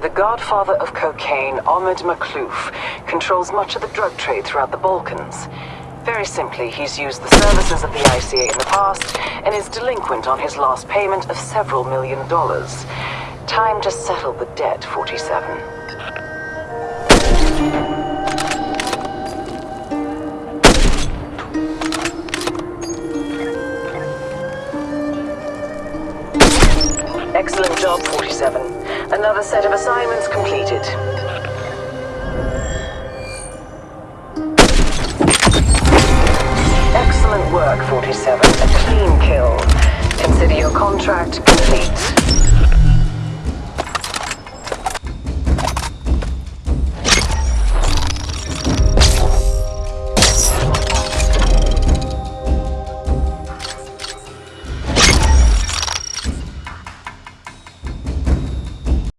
The godfather of cocaine, Ahmed Maklouf, controls much of the drug trade throughout the Balkans. Very simply, he's used the services of the ICA in the past and is delinquent on his last payment of several million dollars. Time to settle the debt, 47. Excellent job, 47. Another set of assignments completed. Excellent work, 47. A clean kill. Consider your contract complete.